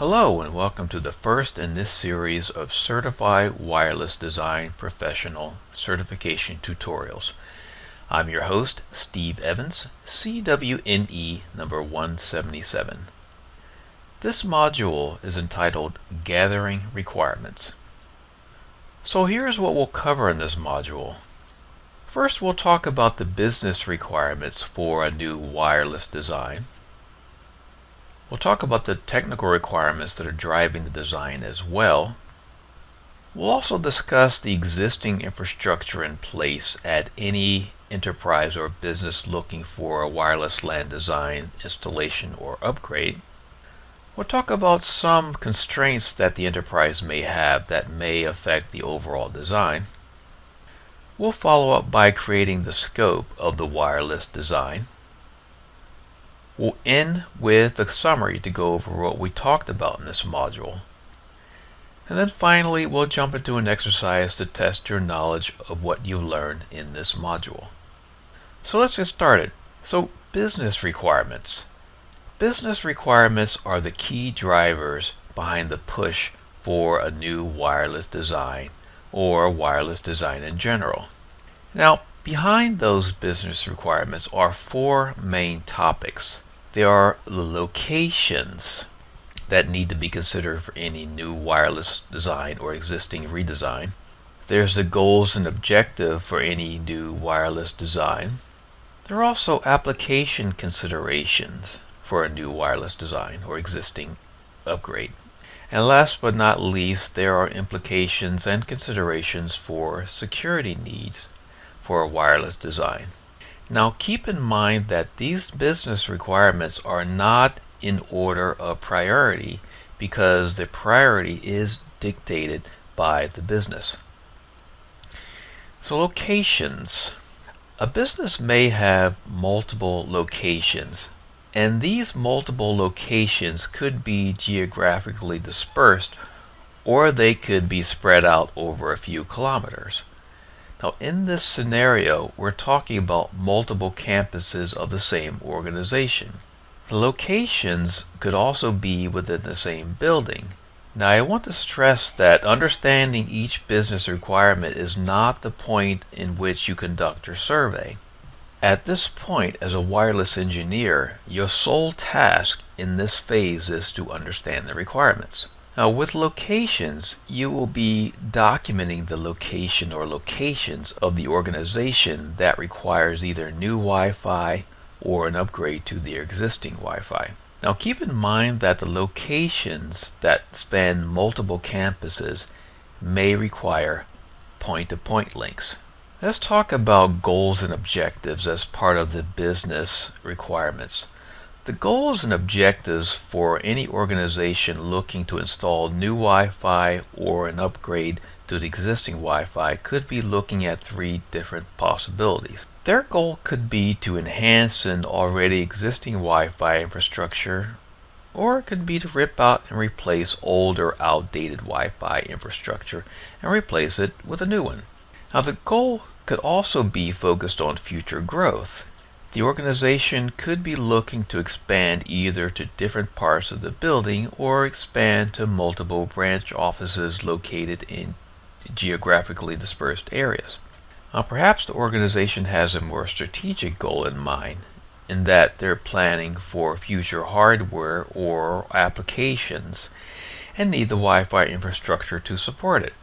Hello and welcome to the first in this series of Certified Wireless Design Professional Certification Tutorials. I'm your host, Steve Evans, CWNE number 177. This module is entitled Gathering Requirements. So here's what we'll cover in this module. First, we'll talk about the business requirements for a new wireless design. We'll talk about the technical requirements that are driving the design as well. We'll also discuss the existing infrastructure in place at any enterprise or business looking for a wireless LAN design, installation, or upgrade. We'll talk about some constraints that the enterprise may have that may affect the overall design. We'll follow up by creating the scope of the wireless design. We'll end with a summary to go over what we talked about in this module. And then finally, we'll jump into an exercise to test your knowledge of what you learned in this module. So let's get started. So business requirements. Business requirements are the key drivers behind the push for a new wireless design or wireless design in general. Now, behind those business requirements are four main topics there are locations that need to be considered for any new wireless design or existing redesign. There's the goals and objective for any new wireless design. There are also application considerations for a new wireless design or existing upgrade. And last but not least, there are implications and considerations for security needs for a wireless design. Now keep in mind that these business requirements are not in order of priority because the priority is dictated by the business. So locations. A business may have multiple locations and these multiple locations could be geographically dispersed or they could be spread out over a few kilometers. Now in this scenario, we're talking about multiple campuses of the same organization. The locations could also be within the same building. Now I want to stress that understanding each business requirement is not the point in which you conduct your survey. At this point, as a wireless engineer, your sole task in this phase is to understand the requirements. Now with locations, you will be documenting the location or locations of the organization that requires either new Wi-Fi or an upgrade to the existing Wi-Fi. Now keep in mind that the locations that span multiple campuses may require point-to-point -point links. Let's talk about goals and objectives as part of the business requirements. The goals and objectives for any organization looking to install new Wi-Fi or an upgrade to the existing Wi-Fi could be looking at three different possibilities. Their goal could be to enhance an already existing Wi-Fi infrastructure or it could be to rip out and replace old or outdated Wi-Fi infrastructure and replace it with a new one. Now the goal could also be focused on future growth. The organization could be looking to expand either to different parts of the building or expand to multiple branch offices located in geographically dispersed areas. Now, perhaps the organization has a more strategic goal in mind in that they're planning for future hardware or applications and need the Wi-Fi infrastructure to support it.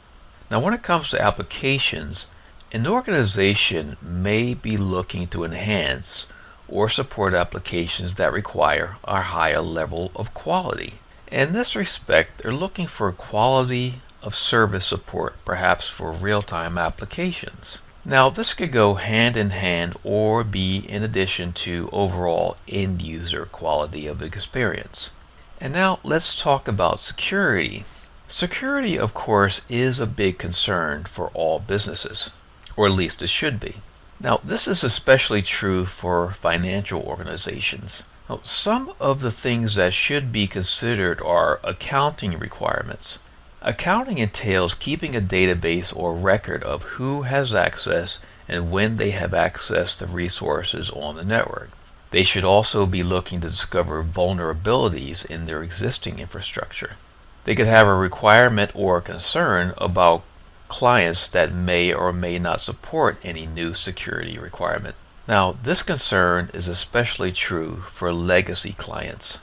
Now when it comes to applications, an organization may be looking to enhance or support applications that require a higher level of quality. In this respect, they're looking for quality of service support, perhaps for real-time applications. Now, this could go hand in hand or be in addition to overall end-user quality of experience. And now let's talk about security. Security, of course, is a big concern for all businesses or at least it should be. Now, this is especially true for financial organizations. Now, some of the things that should be considered are accounting requirements. Accounting entails keeping a database or record of who has access and when they have access to resources on the network. They should also be looking to discover vulnerabilities in their existing infrastructure. They could have a requirement or a concern about clients that may or may not support any new security requirement. Now, this concern is especially true for legacy clients.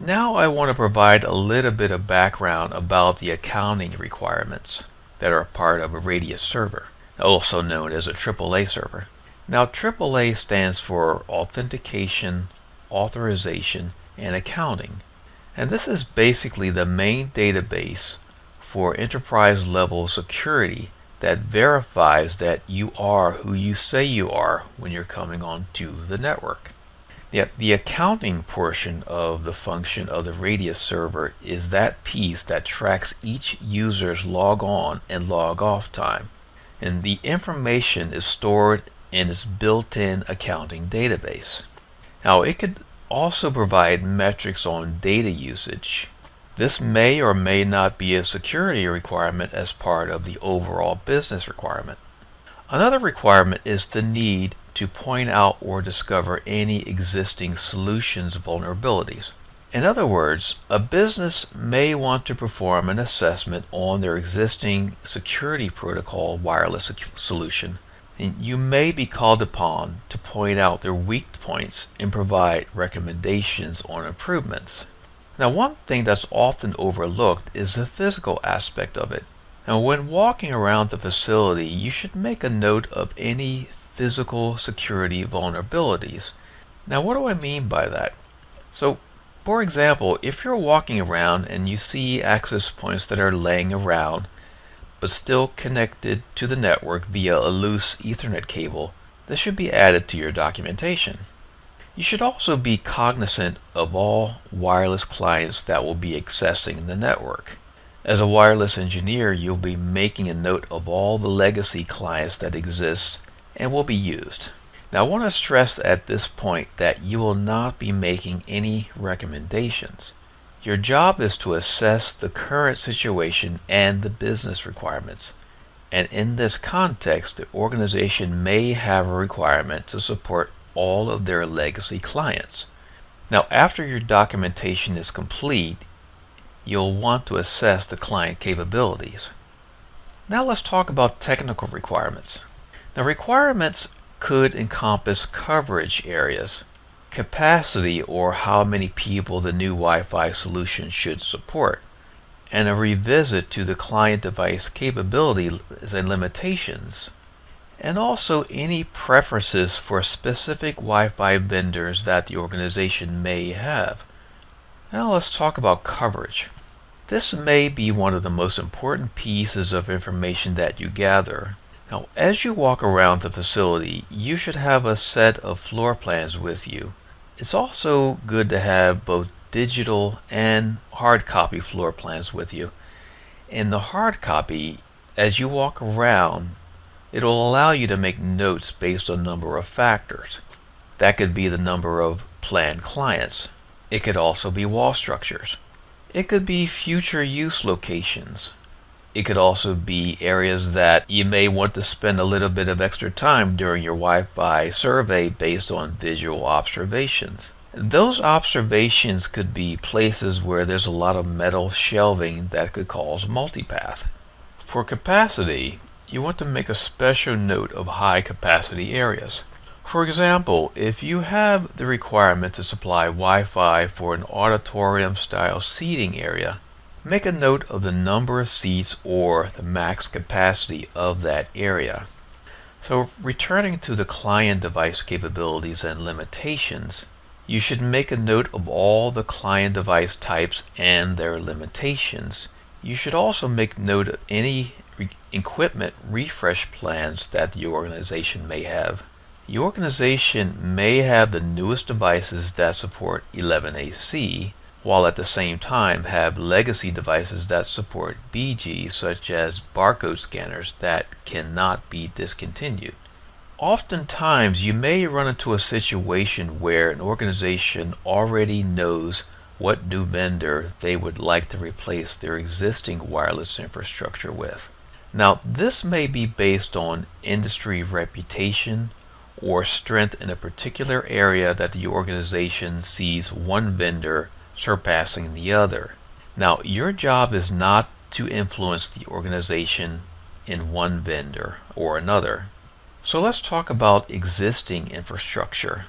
Now I want to provide a little bit of background about the accounting requirements that are part of a Radius server, also known as a AAA server. Now AAA stands for Authentication, Authorization, and Accounting. And this is basically the main database for enterprise level security that verifies that you are who you say you are when you're coming onto the network. Yet the accounting portion of the function of the Radius server is that piece that tracks each user's log on and log off time. And the information is stored in its built-in accounting database. Now it could also provide metrics on data usage. This may or may not be a security requirement as part of the overall business requirement. Another requirement is the need to point out or discover any existing solutions vulnerabilities. In other words, a business may want to perform an assessment on their existing security protocol wireless solution. And you may be called upon to point out their weak points and provide recommendations on improvements. Now, one thing that's often overlooked is the physical aspect of it. Now, when walking around the facility, you should make a note of any physical security vulnerabilities. Now, what do I mean by that? So, for example, if you're walking around and you see access points that are laying around but still connected to the network via a loose Ethernet cable, this should be added to your documentation. You should also be cognizant of all wireless clients that will be accessing the network. As a wireless engineer, you'll be making a note of all the legacy clients that exist and will be used. Now I want to stress at this point that you will not be making any recommendations. Your job is to assess the current situation and the business requirements. And in this context, the organization may have a requirement to support all of their legacy clients. Now after your documentation is complete, you'll want to assess the client capabilities. Now let's talk about technical requirements. The requirements could encompass coverage areas, capacity or how many people the new Wi-Fi solution should support, and a revisit to the client device capabilities and limitations, and also any preferences for specific Wi-Fi vendors that the organization may have. Now let's talk about coverage. This may be one of the most important pieces of information that you gather now, as you walk around the facility, you should have a set of floor plans with you. It's also good to have both digital and hard copy floor plans with you. In the hard copy, as you walk around, it'll allow you to make notes based on a number of factors. That could be the number of planned clients. It could also be wall structures. It could be future use locations. It could also be areas that you may want to spend a little bit of extra time during your Wi-Fi survey based on visual observations. Those observations could be places where there's a lot of metal shelving that could cause multipath. For capacity, you want to make a special note of high capacity areas. For example, if you have the requirement to supply Wi-Fi for an auditorium style seating area, Make a note of the number of seats or the max capacity of that area. So returning to the client device capabilities and limitations, you should make a note of all the client device types and their limitations. You should also make note of any equipment refresh plans that the organization may have. The organization may have the newest devices that support 11AC, while at the same time have legacy devices that support BG such as barcode scanners that cannot be discontinued. Oftentimes you may run into a situation where an organization already knows what new vendor they would like to replace their existing wireless infrastructure with. Now this may be based on industry reputation or strength in a particular area that the organization sees one vendor surpassing the other. Now, your job is not to influence the organization in one vendor or another. So let's talk about existing infrastructure.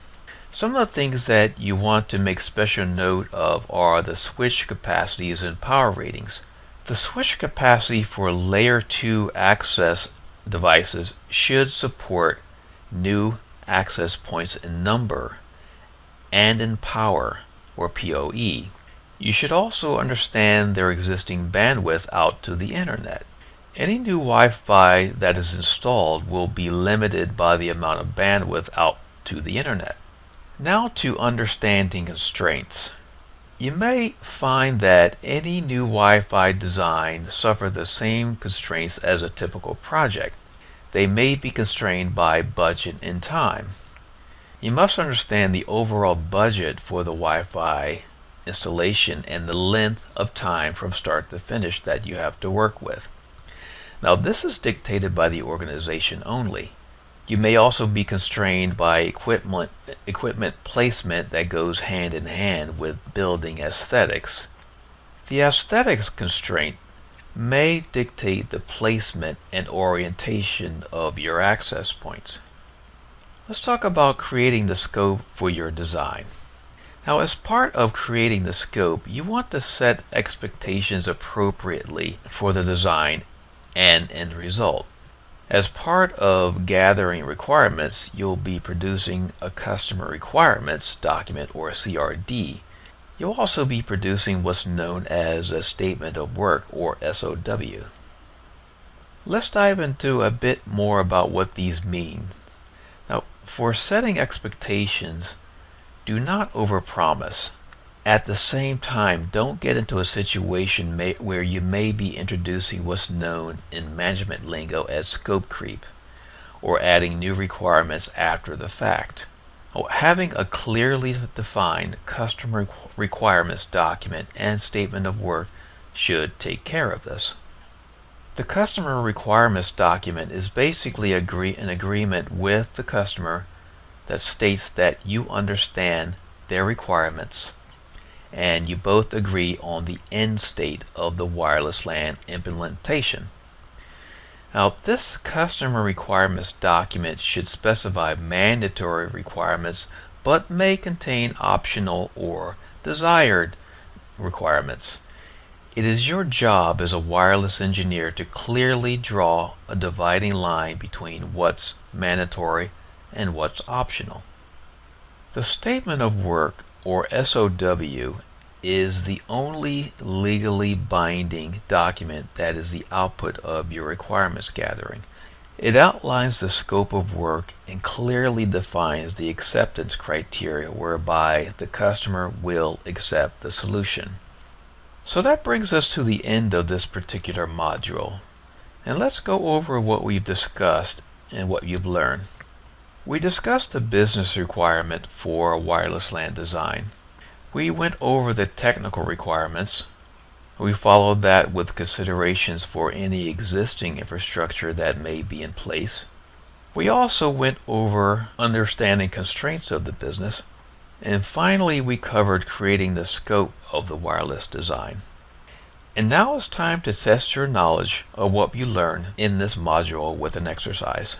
Some of the things that you want to make special note of are the switch capacities and power ratings. The switch capacity for layer 2 access devices should support new access points in number and in power or PoE. You should also understand their existing bandwidth out to the internet. Any new Wi-Fi that is installed will be limited by the amount of bandwidth out to the internet. Now to understanding constraints. You may find that any new Wi-Fi design suffer the same constraints as a typical project. They may be constrained by budget and time. You must understand the overall budget for the Wi-Fi installation and the length of time from start to finish that you have to work with. Now this is dictated by the organization only. You may also be constrained by equipment, equipment placement that goes hand in hand with building aesthetics. The aesthetics constraint may dictate the placement and orientation of your access points. Let's talk about creating the scope for your design. Now as part of creating the scope, you want to set expectations appropriately for the design and end result. As part of gathering requirements, you'll be producing a customer requirements document or CRD. You'll also be producing what's known as a statement of work or SOW. Let's dive into a bit more about what these mean. Now, for setting expectations, do not overpromise. At the same time, don't get into a situation may, where you may be introducing what's known in management lingo as scope creep, or adding new requirements after the fact. Oh, having a clearly defined customer requirements document and statement of work should take care of this. The customer requirements document is basically agree, an agreement with the customer that states that you understand their requirements and you both agree on the end state of the wireless LAN implementation. Now this customer requirements document should specify mandatory requirements but may contain optional or desired requirements. It is your job as a wireless engineer to clearly draw a dividing line between what's mandatory and what's optional. The Statement of Work, or SOW, is the only legally binding document that is the output of your requirements gathering. It outlines the scope of work and clearly defines the acceptance criteria whereby the customer will accept the solution. So that brings us to the end of this particular module. And let's go over what we've discussed and what you've learned. We discussed the business requirement for wireless LAN design. We went over the technical requirements. We followed that with considerations for any existing infrastructure that may be in place. We also went over understanding constraints of the business. And finally, we covered creating the scope of the wireless design. And now it's time to test your knowledge of what you learned in this module with an exercise.